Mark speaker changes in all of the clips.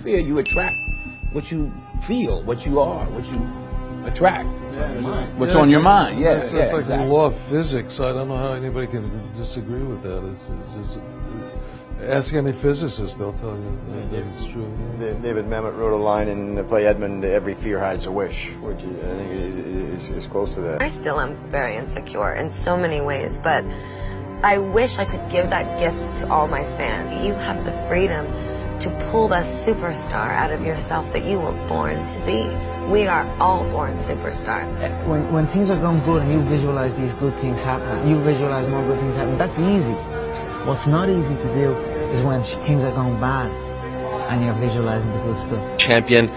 Speaker 1: fear, you attract what you feel, what you are, what you attract. What's
Speaker 2: Yeah,
Speaker 1: on your
Speaker 2: it's-
Speaker 1: mind? Yeah,
Speaker 2: it's,
Speaker 1: yeah,
Speaker 2: it's like
Speaker 1: exactly.
Speaker 2: the law of physics. I don't know how anybody can disagree with that. It's, it's, it's, ask any physicist; they'll tell you that, that it's true.
Speaker 3: Da- David Mamet wrote a line in the play Edmond, every fear hides a wish, which I think is, is, is close to that.
Speaker 4: I still am very insecure in so many ways, but I wish I could give that gift to all my fans. You have the freedom to pull the superstar out of yourself that you were born to be. We are all born superstar.
Speaker 5: When, when things are going good and you visualize these good things happening, you visualize more good things happening, that's easy. What's not easy to do is when things are going bad and you're visualizing the good stuff.
Speaker 6: champion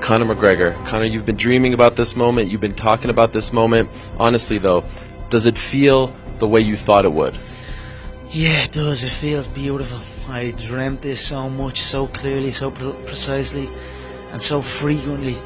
Speaker 6: Conor McGregor. Conor, you've been dreaming about this moment. You've been talking about this moment. Honestly, though, does it feel the way you thought it would?
Speaker 5: Yeah, it does. It feels beautiful. I dreamt this so much, so clearly, so pre- precisely, and so frequently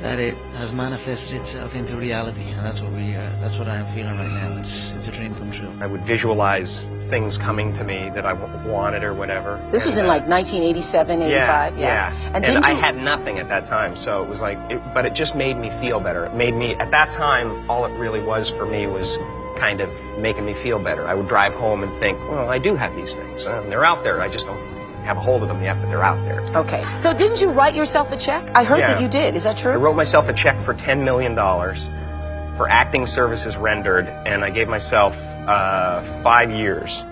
Speaker 5: that it has manifested itself into reality. And that's what we, uh, that's what I am feeling right now. It's, it's a dream come true.
Speaker 7: I would visualize things coming to me that I w- wanted or whatever.
Speaker 8: This was
Speaker 7: And,
Speaker 8: in
Speaker 7: uh,
Speaker 8: like 1987, 85.
Speaker 7: yeah, yeah.
Speaker 8: And,
Speaker 7: And, I
Speaker 8: you?
Speaker 7: had nothing at that time, so it was like, it, but it just made me feel better. It made me, at that time, all it really was for me was kind of making me feel better. I would drive home and think, well, I do have these things, uh, and they're out there. I just don't have a hold of them yet, but they're out there.
Speaker 8: Okay. So didn't you write yourself a check? I heard that you did. Is that true?
Speaker 7: I wrote myself a check for $10 million for acting services rendered, and I gave myself uh, five years,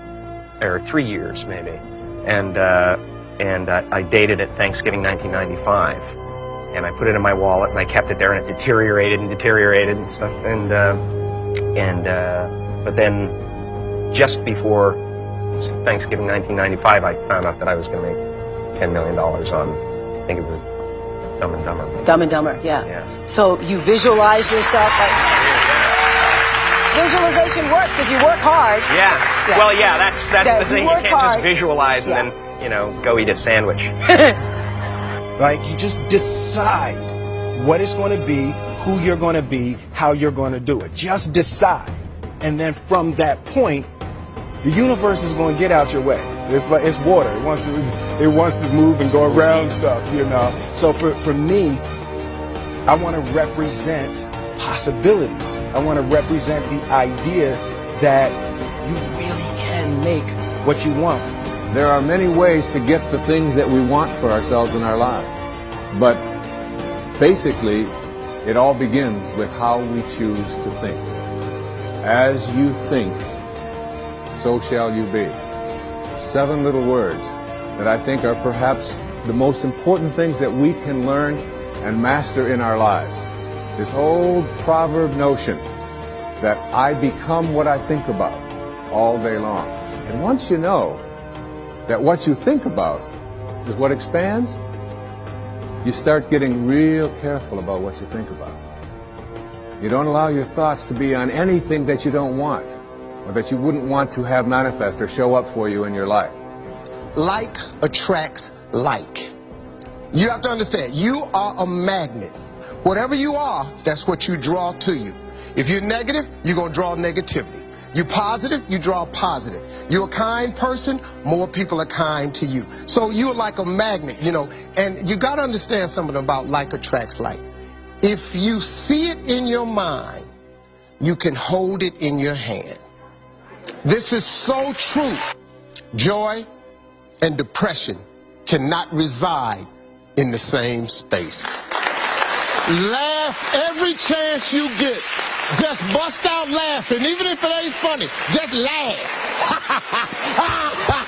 Speaker 7: or three years maybe, and uh, and uh, I dated it Thanksgiving 1995, and I put it in my wallet and I kept it there, and it deteriorated and deteriorated and stuff, and uh, and uh, but then just before Thanksgiving 1995, I found out that I was going to make $10 million on, I think it was Dumb and Dumber.
Speaker 8: Dumb and Dumber, yeah.
Speaker 7: Yeah.
Speaker 8: So you visualize yourself like. Visualization works if you work hard.
Speaker 7: Yeah.
Speaker 8: Yeah.
Speaker 7: Well, yeah, that's that's
Speaker 8: Yeah,
Speaker 7: the
Speaker 8: if you
Speaker 7: thing. You can't
Speaker 8: hard-
Speaker 7: just visualize
Speaker 8: Yeah.
Speaker 7: and then, you know, go eat a sandwich.
Speaker 9: Like you just decide what it's going to be, who you're going to be, how you're going to do it. Just decide. And then from that point, the universe is going to get out your way. It's like it's water. It wants to it wants to move and go around stuff, you know. So for, for me, I want to represent possibilities. I want to represent the idea that you really can make what you want.
Speaker 1: There are many ways to get the things that we want for ourselves in our lives. But basically, it all begins with how we choose to think. As you think, so shall you be. Seven little words that I think are perhaps the most important things that we can learn and master in our lives. This old proverb notion that I become what I think about all day long. And once you know that what you think about is what expands, you start getting real careful about what you think about. You don't allow your thoughts to be on anything that you don't want or that you wouldn't want to have manifest or show up for you in your life.
Speaker 10: like attracts like. You have to understand, you are a magnet. Whatever you are, that's what you draw to you. If you're negative, you're going to draw negativity. You're positive, you draw positive. You're a kind person, more people are kind to you. So you're like a magnet, you know, and you got to understand something about like attracts like. If you see it in your mind, you can hold it in your hand. This is so true. Joy and depression cannot reside in the same space. Laugh every chance you get. Just bust out laughing, even if it ain't funny. Just laugh.